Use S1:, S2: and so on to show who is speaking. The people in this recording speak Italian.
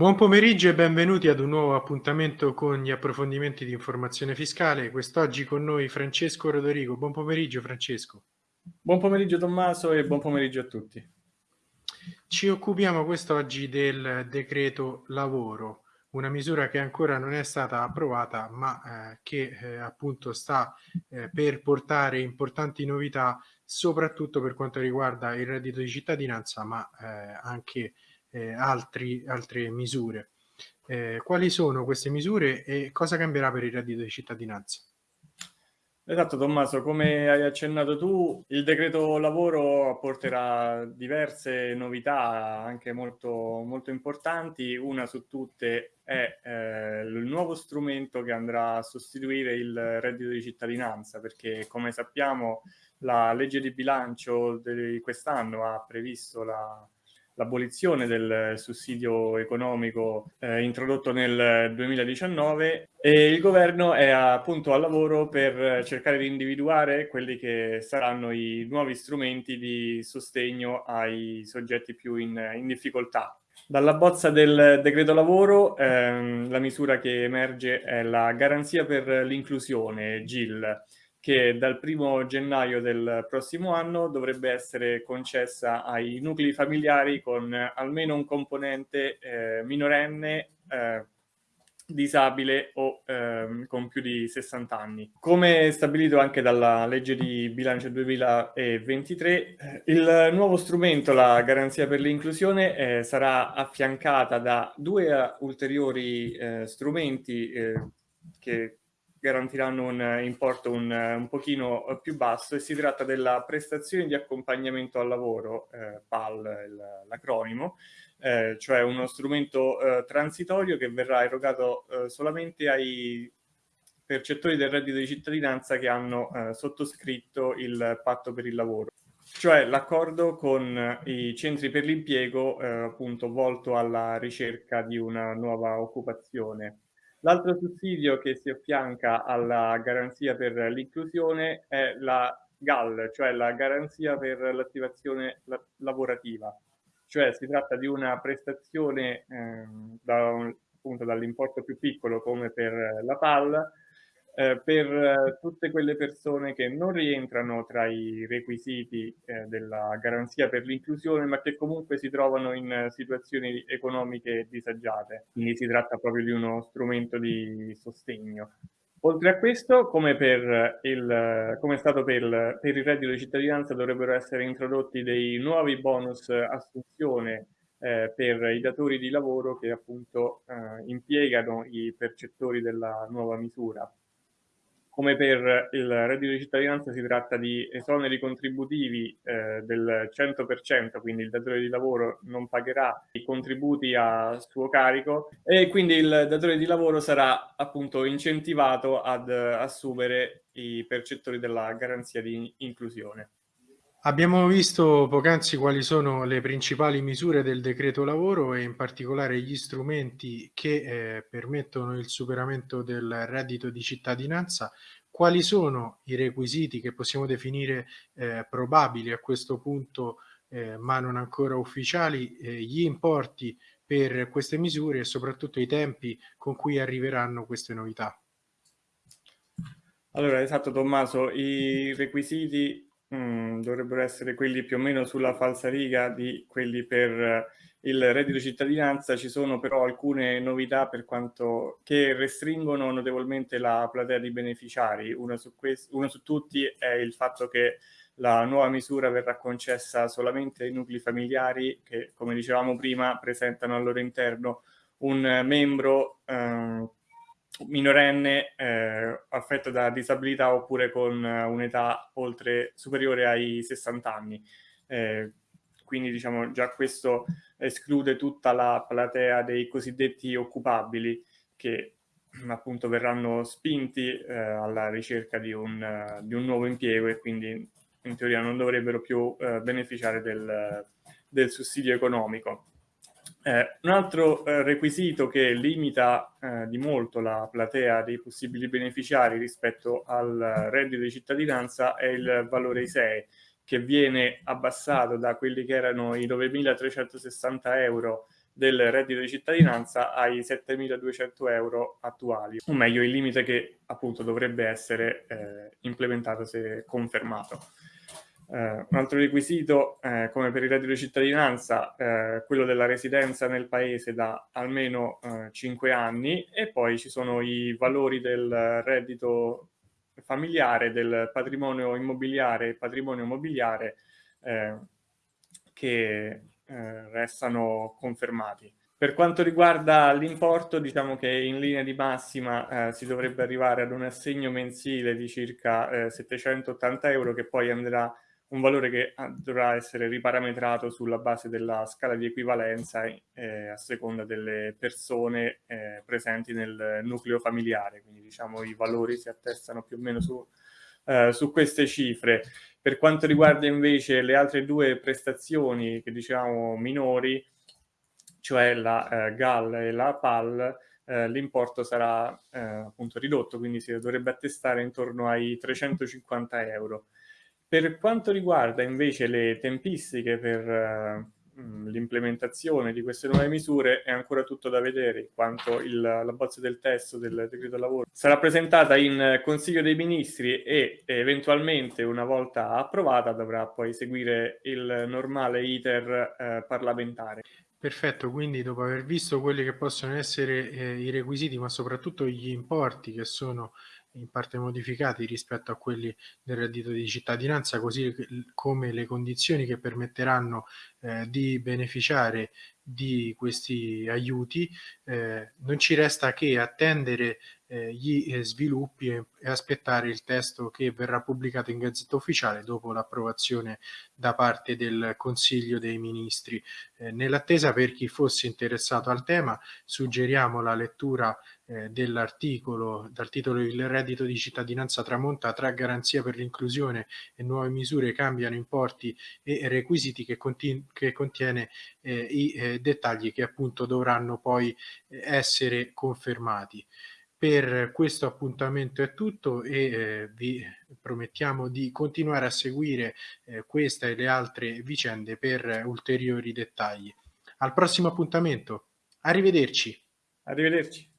S1: Buon pomeriggio e benvenuti ad un nuovo appuntamento con gli approfondimenti di informazione fiscale. Quest'oggi con noi Francesco Rodorigo. Buon pomeriggio Francesco.
S2: Buon pomeriggio Tommaso e buon pomeriggio a tutti.
S1: Ci occupiamo quest'oggi del decreto lavoro, una misura che ancora non è stata approvata ma eh, che eh, appunto sta eh, per portare importanti novità soprattutto per quanto riguarda il reddito di cittadinanza ma eh, anche eh, altri, altre misure. Eh, quali sono queste misure e cosa cambierà per il reddito di cittadinanza?
S2: Esatto Tommaso, come hai accennato tu, il decreto lavoro porterà diverse novità anche molto, molto importanti. Una su tutte è eh, il nuovo strumento che andrà a sostituire il reddito di cittadinanza, perché come sappiamo la legge di bilancio di quest'anno ha previsto la, l'abolizione del sussidio economico eh, introdotto nel 2019 e il governo è appunto al lavoro per cercare di individuare quelli che saranno i nuovi strumenti di sostegno ai soggetti più in, in difficoltà. Dalla bozza del decreto lavoro ehm, la misura che emerge è la garanzia per l'inclusione, GIL, che dal primo gennaio del prossimo anno dovrebbe essere concessa ai nuclei familiari con almeno un componente eh, minorenne eh, disabile o eh, con più di 60 anni. Come stabilito anche dalla legge di bilancio 2023, eh, il nuovo strumento, la garanzia per l'inclusione, eh, sarà affiancata da due ulteriori eh, strumenti eh, che garantiranno un importo un, un pochino più basso e si tratta della prestazione di accompagnamento al lavoro, eh, PAL l'acronimo, eh, cioè uno strumento eh, transitorio che verrà erogato eh, solamente ai percettori del reddito di cittadinanza che hanno eh, sottoscritto il patto per il lavoro cioè l'accordo con i centri per l'impiego eh, appunto volto alla ricerca di una nuova occupazione. L'altro sussidio che si affianca alla garanzia per l'inclusione è la GAL, cioè la garanzia per l'attivazione lavorativa. Cioè si tratta di una prestazione eh, da appunto dall'importo più piccolo come per la PAL, eh, per eh, tutte quelle persone che non rientrano tra i requisiti eh, della garanzia per l'inclusione, ma che comunque si trovano in situazioni economiche disagiate. Quindi si tratta proprio di uno strumento di sostegno. Oltre a questo, come, il, come è stato per, per il reddito di cittadinanza, dovrebbero essere introdotti dei nuovi bonus assunzione eh, per i datori di lavoro che appunto eh, impiegano i percettori della nuova misura come per il reddito di cittadinanza si tratta di esoneri contributivi eh, del 100%, quindi il datore di lavoro non pagherà i contributi a suo carico e quindi il datore di lavoro sarà appunto incentivato ad assumere i percettori della garanzia di inclusione.
S1: Abbiamo visto poc'anzi quali sono le principali misure del decreto lavoro e in particolare gli strumenti che eh, permettono il superamento del reddito di cittadinanza. Quali sono i requisiti che possiamo definire eh, probabili a questo punto, eh, ma non ancora ufficiali, eh, gli importi per queste misure e soprattutto i tempi con cui arriveranno queste novità?
S2: Allora, esatto Tommaso, i requisiti Mm, dovrebbero essere quelli più o meno sulla falsariga di quelli per il reddito cittadinanza. Ci sono però alcune novità per quanto che restringono notevolmente la platea di beneficiari. Una su, una su tutti è il fatto che la nuova misura verrà concessa solamente ai nuclei familiari che, come dicevamo prima, presentano al loro interno un membro eh, minorenne eh, affetto da disabilità oppure con eh, un'età oltre superiore ai 60 anni. Eh, quindi diciamo già questo esclude tutta la platea dei cosiddetti occupabili che appunto verranno spinti eh, alla ricerca di un, uh, di un, nuovo impiego e quindi in teoria non dovrebbero più uh, beneficiare del, del sussidio economico. Eh, un altro eh, requisito che limita eh, di molto la platea dei possibili beneficiari rispetto al reddito di cittadinanza è il valore ISEE, che viene abbassato da quelli che erano i 9.360 euro del reddito di cittadinanza ai 7.200 euro attuali, o meglio il limite che appunto dovrebbe essere eh, implementato se confermato. Eh, un altro requisito, eh, come per il reddito di cittadinanza, eh, quello della residenza nel paese da almeno 5 eh, anni e poi ci sono i valori del reddito familiare, del patrimonio immobiliare e patrimonio immobiliare eh, che eh, restano confermati. Per quanto riguarda l'importo, diciamo che in linea di massima eh, si dovrebbe arrivare ad un assegno mensile di circa eh, 780 euro che poi andrà un valore che ah, dovrà essere riparametrato sulla base della scala di equivalenza eh, a seconda delle persone eh, presenti nel nucleo familiare, quindi diciamo i valori si attestano più o meno su, eh, su queste cifre. Per quanto riguarda invece le altre due prestazioni che diciamo minori, cioè la eh, GAL e la PAL, eh, l'importo sarà eh, appunto ridotto, quindi si dovrebbe attestare intorno ai 350 euro. Per quanto riguarda invece le tempistiche per uh, l'implementazione di queste nuove misure è ancora tutto da vedere, in quanto il, la bozza del testo del decreto lavoro sarà presentata in Consiglio dei Ministri e eventualmente una volta approvata dovrà poi seguire il normale iter uh, parlamentare.
S1: Perfetto, quindi dopo aver visto quelli che possono essere eh, i requisiti, ma soprattutto gli importi che sono in parte modificati rispetto a quelli del reddito di cittadinanza, così come le condizioni che permetteranno eh, di beneficiare di questi aiuti, eh, non ci resta che attendere eh, gli eh, sviluppi e, e, aspettare il testo che verrà pubblicato in Gazzetta Ufficiale dopo l'approvazione da parte del Consiglio dei Ministri. Eh, nell'attesa per chi fosse interessato al tema suggeriamo la lettura eh, dell'articolo dal titolo Il reddito di cittadinanza tramonta tra garanzia per l'inclusione e nuove misure cambiano importi e requisiti che, che contiene eh, i eh, dettagli che appunto dovranno poi eh, essere confermati. Per questo appuntamento è tutto e eh, vi promettiamo di continuare a seguire eh, questa e le altre vicende per ulteriori dettagli. Al prossimo appuntamento, arrivederci.
S2: Arrivederci.